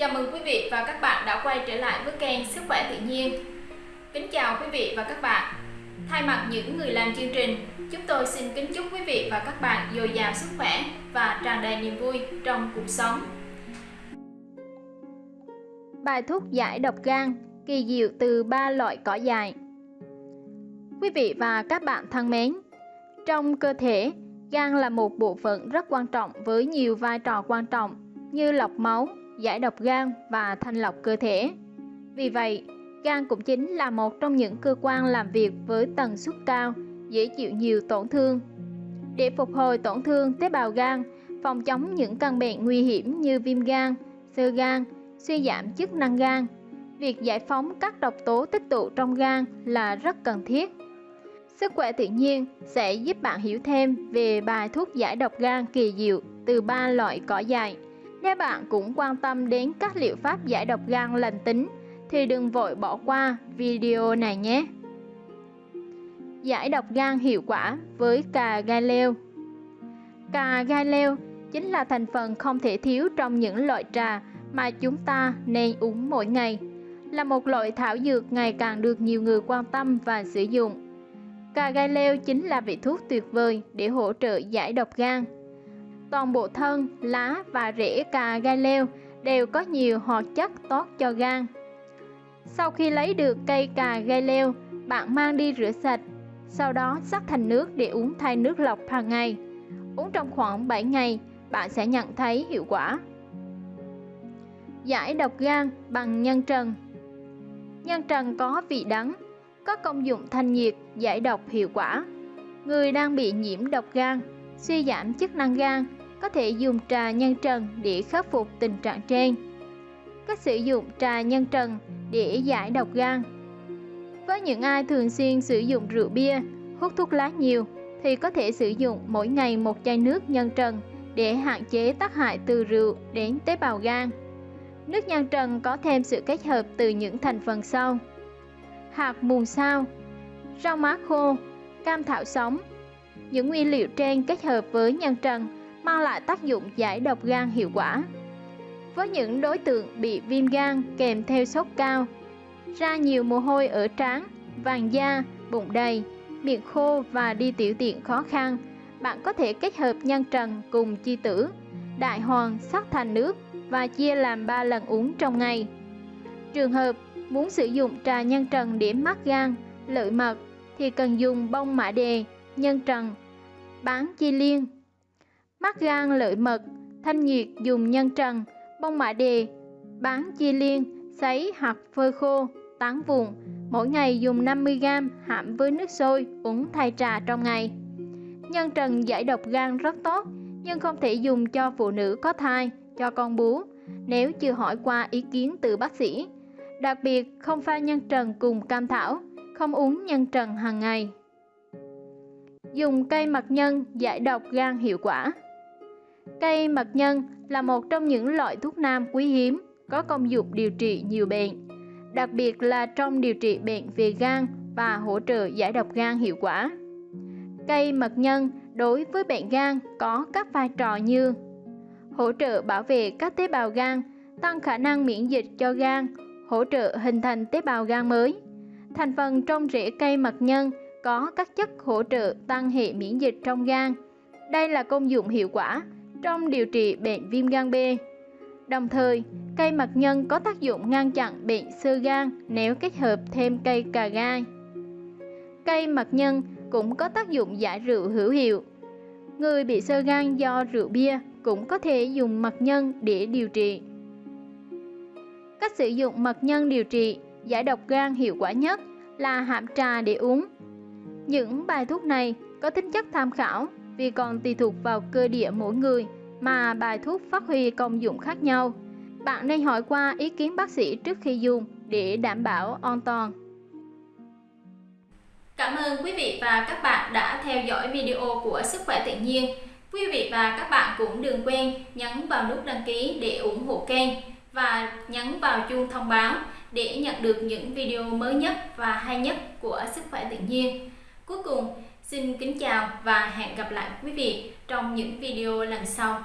Chào mừng quý vị và các bạn đã quay trở lại với kênh Sức khỏe tự nhiên. Kính chào quý vị và các bạn. Thay mặt những người làm chương trình, chúng tôi xin kính chúc quý vị và các bạn dồi dào sức khỏe và tràn đầy niềm vui trong cuộc sống. Bài thuốc giải độc gan kỳ diệu từ ba loại cỏ dại. Quý vị và các bạn thân mến, trong cơ thể, gan là một bộ phận rất quan trọng với nhiều vai trò quan trọng như lọc máu, giải độc gan và thanh lọc cơ thể. Vì vậy, gan cũng chính là một trong những cơ quan làm việc với tần suất cao, dễ chịu nhiều tổn thương. Để phục hồi tổn thương tế bào gan, phòng chống những căn bệnh nguy hiểm như viêm gan, sơ gan, suy giảm chức năng gan, việc giải phóng các độc tố tích tụ trong gan là rất cần thiết. Sức khỏe tự nhiên sẽ giúp bạn hiểu thêm về bài thuốc giải độc gan kỳ diệu từ ba loại cỏ dại. Nếu bạn cũng quan tâm đến các liệu pháp giải độc gan lành tính, thì đừng vội bỏ qua video này nhé. Giải độc gan hiệu quả với cà gai leo Cà gai leo chính là thành phần không thể thiếu trong những loại trà mà chúng ta nên uống mỗi ngày. Là một loại thảo dược ngày càng được nhiều người quan tâm và sử dụng. Cà gai leo chính là vị thuốc tuyệt vời để hỗ trợ giải độc gan. Toàn bộ thân, lá và rễ cà gai leo đều có nhiều hoạt chất tốt cho gan. Sau khi lấy được cây cà gai leo, bạn mang đi rửa sạch, sau đó sắc thành nước để uống thay nước lọc hàng ngày. Uống trong khoảng 7 ngày, bạn sẽ nhận thấy hiệu quả. Giải độc gan bằng nhân trần Nhân trần có vị đắng, có công dụng thanh nhiệt, giải độc hiệu quả. Người đang bị nhiễm độc gan, suy giảm chức năng gan có thể dùng trà nhân trần để khắc phục tình trạng trên. Cách sử dụng trà nhân trần để giải độc gan Với những ai thường xuyên sử dụng rượu bia, hút thuốc lá nhiều thì có thể sử dụng mỗi ngày một chai nước nhân trần để hạn chế tác hại từ rượu đến tế bào gan. Nước nhân trần có thêm sự kết hợp từ những thành phần sau hạt mùn sao, rau má khô, cam thảo sống. Những nguyên liệu trên kết hợp với nhân trần mang lại tác dụng giải độc gan hiệu quả. Với những đối tượng bị viêm gan kèm theo sốt cao, ra nhiều mồ hôi ở trán, vàng da, bụng đầy, miệng khô và đi tiểu tiện khó khăn, bạn có thể kết hợp nhân trần cùng chi tử, đại hoàng sắc thành nước và chia làm 3 lần uống trong ngày. Trường hợp Muốn sử dụng trà nhân trần để mát gan, lợi mật thì cần dùng bông mã đề, nhân trần, bán chi liên mắt gan lợi mật, thanh nhiệt dùng nhân trần, bông mạ đề, bán chi liên, sấy hoặc phơi khô, tán vụn Mỗi ngày dùng 50g hãm với nước sôi uống thay trà trong ngày. Nhân trần giải độc gan rất tốt, nhưng không thể dùng cho phụ nữ có thai, cho con bú. Nếu chưa hỏi qua ý kiến từ bác sĩ, Đặc biệt không pha nhân trần cùng cam thảo, không uống nhân trần hàng ngày. Dùng cây mật nhân giải độc gan hiệu quả. Cây mật nhân là một trong những loại thuốc nam quý hiếm, có công dụng điều trị nhiều bệnh, đặc biệt là trong điều trị bệnh về gan và hỗ trợ giải độc gan hiệu quả. Cây mật nhân đối với bệnh gan có các vai trò như hỗ trợ bảo vệ các tế bào gan, tăng khả năng miễn dịch cho gan, hỗ trợ hình thành tế bào gan mới. Thành phần trong rễ cây mật nhân có các chất hỗ trợ tăng hệ miễn dịch trong gan. Đây là công dụng hiệu quả trong điều trị bệnh viêm gan B. Đồng thời, cây mật nhân có tác dụng ngăn chặn bệnh sơ gan nếu kết hợp thêm cây cà gai. Cây mật nhân cũng có tác dụng giải rượu hữu hiệu. Người bị sơ gan do rượu bia cũng có thể dùng mật nhân để điều trị. Cách sử dụng mật nhân điều trị giải độc gan hiệu quả nhất là hãm trà để uống. Những bài thuốc này có tính chất tham khảo vì còn tùy thuộc vào cơ địa mỗi người mà bài thuốc phát huy công dụng khác nhau. Bạn nên hỏi qua ý kiến bác sĩ trước khi dùng để đảm bảo an toàn. Cảm ơn quý vị và các bạn đã theo dõi video của Sức khỏe tự nhiên. Quý vị và các bạn cũng đừng quên nhấn vào nút đăng ký để ủng hộ kênh và nhấn vào chuông thông báo để nhận được những video mới nhất và hay nhất của Sức khỏe tự nhiên. Cuối cùng, xin kính chào và hẹn gặp lại quý vị trong những video lần sau.